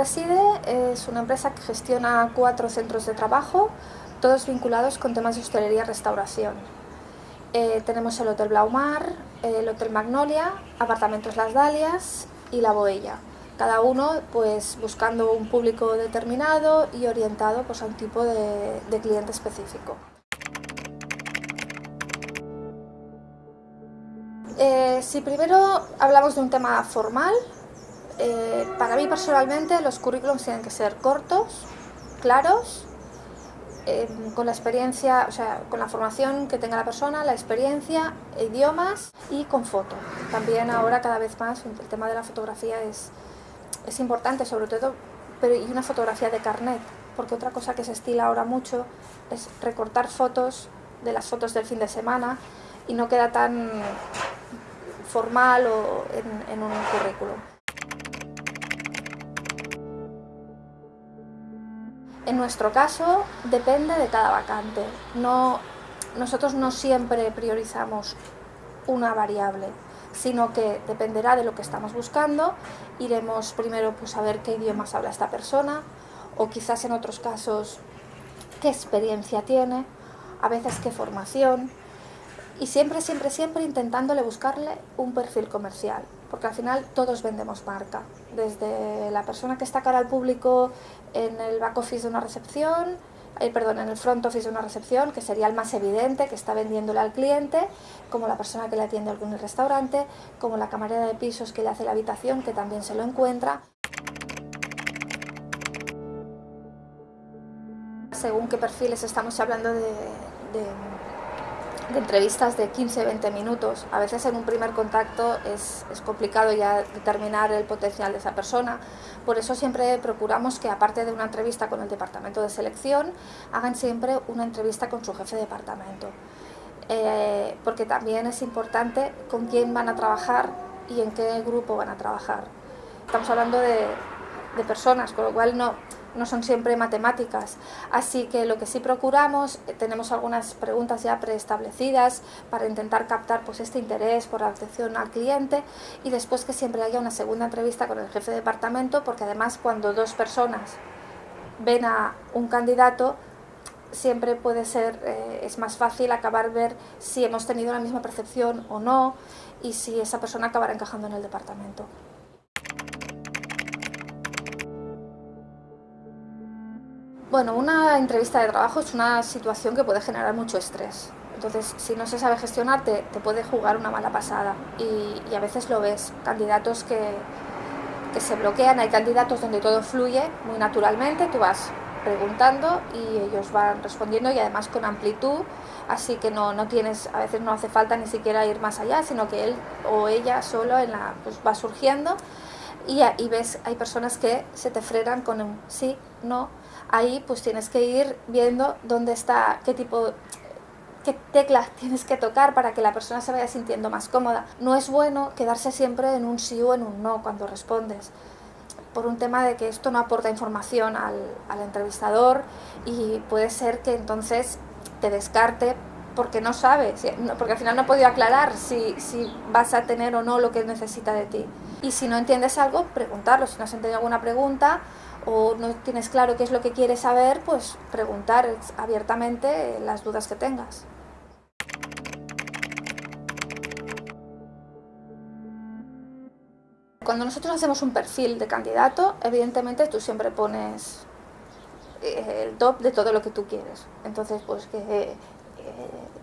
Reside es una empresa que gestiona cuatro centros de trabajo, todos vinculados con temas de hostelería y restauración. Eh, tenemos el Hotel Blaumar, el Hotel Magnolia, Apartamentos Las Dalias y La Boella. Cada uno pues, buscando un público determinado y orientado pues, a un tipo de, de cliente específico. Eh, si primero hablamos de un tema formal, eh, para mí personalmente los currículums tienen que ser cortos, claros, eh, con la experiencia, o sea, con la formación que tenga la persona, la experiencia, idiomas y con foto. También ahora cada vez más el tema de la fotografía es, es importante, sobre todo, pero y una fotografía de carnet, porque otra cosa que se estila ahora mucho es recortar fotos de las fotos del fin de semana y no queda tan formal o en, un currículum. En nuestro caso depende de cada vacante. No, nosotros no siempre priorizamos una variable, sino que dependerá de lo que estamos buscando. Iremos primero pues, a ver qué idiomas habla esta persona o quizás en otros casos qué experiencia tiene, a veces qué formación, y siempre, siempre, siempre intentándole buscarle un perfil comercial, porque al final todos vendemos marca, desde la persona que está cara al público en el back office de una recepción, eh, perdón, en el front office de una recepción, que sería el más evidente, que está vendiéndole al cliente, como la persona que le atiende algún restaurante, como la camarera de pisos que le hace la habitación, que también se lo encuentra. Según qué perfiles estamos hablando de entrevistas de 15-20 minutos. A veces en un primer contacto es, es, complicado ya determinar el potencial de esa persona. Por eso siempre procuramos que aparte de una entrevista con el departamento de selección, hagan siempre una entrevista con su jefe de departamento. Eh, porque también es importante con quién van a trabajar y en qué grupo van a trabajar. Estamos hablando de, de personas, con lo cual no, no son siempre matemáticas. Así que lo que sí procuramos, eh, tenemos algunas preguntas ya preestablecidas para intentar captar pues, este interés por la atención al cliente y después que siempre haya una segunda entrevista con el jefe de departamento, porque además cuando dos personas ven a un candidato, siempre puede ser, eh, es más fácil acabar ver si hemos tenido la misma percepción o no y si esa persona acabará encajando en el departamento. Bueno, una entrevista de trabajo es una situación que puede generar mucho estrés. Entonces, si no se sabe gestionar, te, puede jugar una mala pasada. Y, a veces lo ves, candidatos que, que se bloquean, hay candidatos donde todo fluye muy naturalmente, tú vas preguntando y ellos van respondiendo y además con amplitud, así que no, no, tienes, a veces no hace falta ni siquiera ir más allá, sino que él o ella solo en la, pues va surgiendo y, y ves, hay personas que se te frenan con un sí, no, ahí pues tienes que ir viendo dónde está, qué tipo qué teclas tienes que tocar para que la persona se vaya sintiendo más cómoda. No es bueno quedarse siempre en un sí o en un no cuando respondes, por un tema de que esto no aporta información al, entrevistador y puede ser que entonces te descarte porque no sabe, porque al final no ha podido aclarar si, si, vas a tener o no lo que necesita de ti. Y si no entiendes algo, preguntarlo, si no has entendido alguna pregunta, o no tienes claro qué es lo que quieres saber, pues preguntar abiertamente las dudas que tengas. Cuando nosotros hacemos un perfil de candidato, evidentemente tú siempre pones eh, el top de todo lo que tú quieres. Entonces, pues que eh,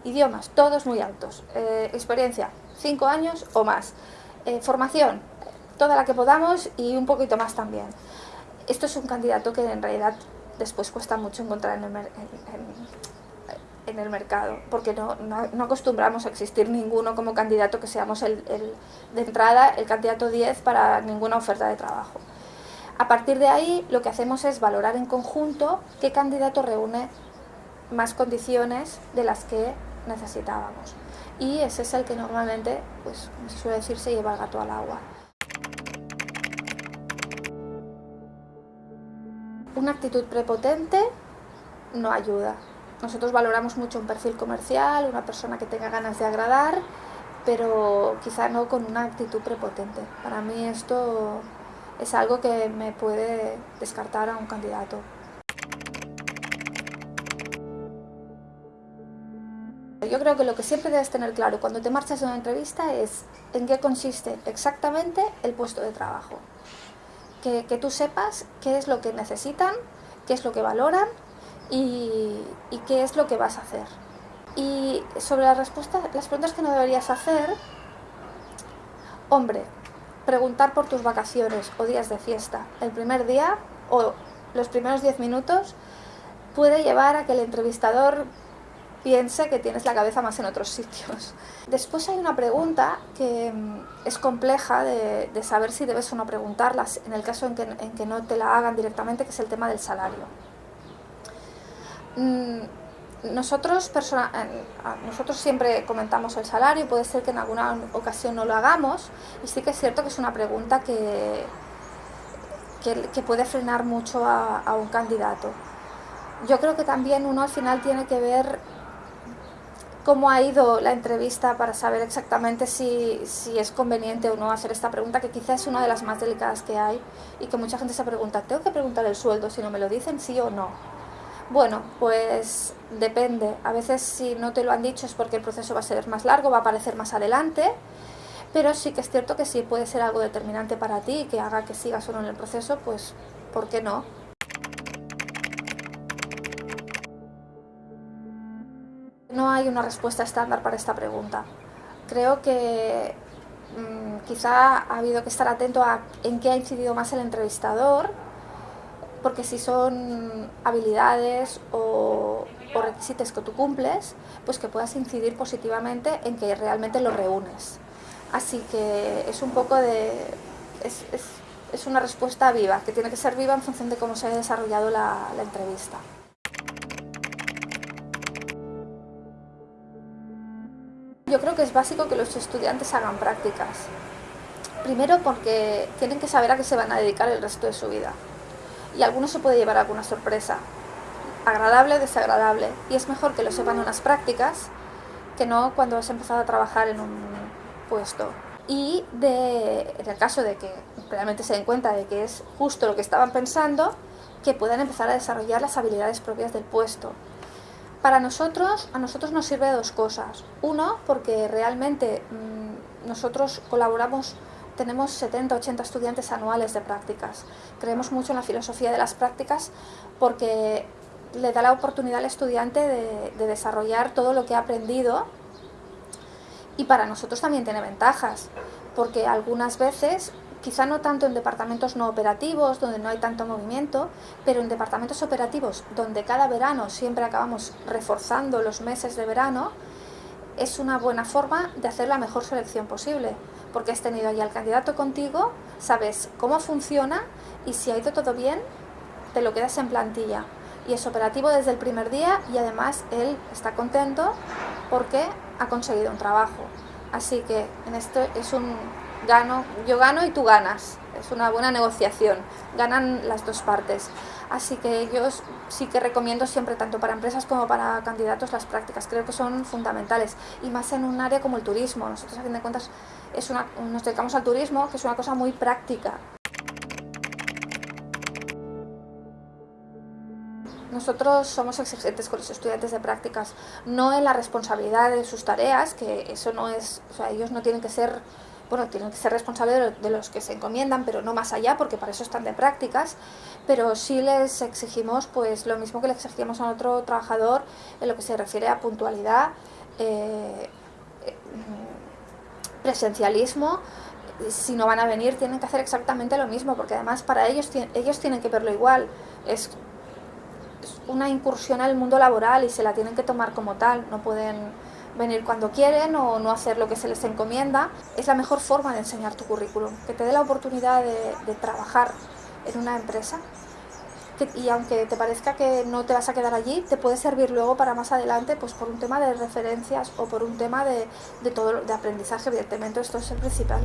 idiomas, todos muy altos. Eh, experiencia, cinco años o más. formación, toda la que podamos y un poquito más también esto es un candidato que en realidad después cuesta mucho encontrar en el, mercado, porque no, acostumbramos a existir ninguno como candidato que seamos el, de entrada el candidato 10 para ninguna oferta de trabajo. A partir de ahí lo que hacemos es valorar en conjunto qué candidato reúne más condiciones de las que necesitábamos. Y ese es el que normalmente, pues se suele decir, se lleva el gato al agua. Una actitud prepotente no ayuda. Nosotros valoramos mucho un perfil comercial, una persona que tenga ganas de agradar, pero quizá no con una actitud prepotente. Para mí esto es algo que me puede descartar a un candidato. Yo creo que lo que siempre debes tener claro cuando te marchas de una entrevista es en qué consiste exactamente el puesto de trabajo. Que, tú sepas qué es lo que necesitan, qué es lo que valoran y, qué es lo que vas a hacer. Y sobre las, respuestas, las preguntas que no deberías hacer, hombre, preguntar por tus vacaciones o días de fiesta el primer día o los primeros 10 minutos puede llevar a que el entrevistador piense que tienes la cabeza más en otros sitios. Después hay una pregunta que mm, es compleja de, saber si debes o no preguntarlas en el caso en que, no te la hagan directamente, que es el tema del salario. Mm, nosotros, nosotros siempre comentamos el salario, puede ser que en alguna ocasión no lo hagamos, y sí que es cierto que es una pregunta que, que, puede frenar mucho a un candidato. Yo creo que también uno al final tiene que ver cómo ha ido la entrevista para saber exactamente si, es conveniente o no hacer esta pregunta, que quizás es una de las más delicadas que hay y que mucha gente se pregunta, ¿tengo que preguntar el sueldo si no me lo dicen, sí o no? Bueno, pues depende. A veces si no te lo han dicho es porque el proceso va a ser más largo, va a aparecer más adelante, pero sí que es cierto que si puede ser algo determinante para ti y que haga que sigas o no en el proceso, pues ¿por qué no? No hay una respuesta estándar para esta pregunta. Creo que mm, quizá ha habido que estar atento a en qué ha incidido más el entrevistador, porque si son habilidades o, requisitos que tú cumples, pues que puedas incidir positivamente en que realmente lo reúnes. Así que es un poco de... es, es, una respuesta viva, que tiene que ser viva en función de cómo se ha desarrollado la entrevista. Yo creo que es básico que los estudiantes hagan prácticas. Primero porque tienen que saber a qué se van a dedicar el resto de su vida. Y algunos se puede llevar alguna sorpresa, agradable o desagradable. Y es mejor que lo sepan en unas prácticas que no cuando has empezado a trabajar en un puesto. Y de, en el caso de que realmente se den cuenta de que es justo lo que estaban pensando, que puedan empezar a desarrollar las habilidades propias del puesto. Para nosotros, a nosotros nos sirve dos cosas. Uno, porque realmente mm, nosotros colaboramos, tenemos 70, 80 estudiantes anuales de prácticas. Creemos mucho en la filosofía de las prácticas porque le da la oportunidad al estudiante de desarrollar todo lo que ha aprendido y para nosotros también tiene ventajas, porque algunas veces quizá no tanto en departamentos no operativos, donde no hay tanto movimiento, pero en departamentos operativos, donde cada verano siempre acabamos reforzando los meses de verano, es una buena forma de hacer la mejor selección posible, porque has tenido ahí al candidato contigo, sabes cómo funciona y si ha ido todo bien, te lo quedas en plantilla. Y es operativo desde el primer día y además él está contento porque ha conseguido un trabajo. Así que en esto es un gano, yo gano y tú ganas. Es una buena negociación, ganan las dos partes. Así que yo sí que recomiendo siempre, tanto para empresas como para candidatos, las prácticas. Creo que son fundamentales. Y más en un área como el turismo. Nosotros, a fin de cuentas, es una, nos dedicamos al turismo, que es una cosa muy práctica. Nosotros somos exigentes con los estudiantes de prácticas, no en la responsabilidad de sus tareas, que eso no es, o sea, ellos no tienen que ser bueno, tienen que ser responsables de los que se encomiendan, pero no más allá, porque para eso están de prácticas, pero sí les exigimos pues lo mismo que le exigimos a otro trabajador en lo que se refiere a puntualidad, eh, presencialismo, si no van a venir tienen que hacer exactamente lo mismo, porque además para ellos, ellos tienen que verlo igual, es una incursión al mundo laboral y se la tienen que tomar como tal, no pueden venir cuando quieren o no hacer lo que se les encomienda, es la mejor forma de enseñar tu currículum, que te dé la oportunidad de, trabajar en una empresa y aunque te parezca que no te vas a quedar allí, te puede servir luego para más adelante pues por un tema de referencias o por un tema de, de todo de aprendizaje, evidentemente esto es el principal.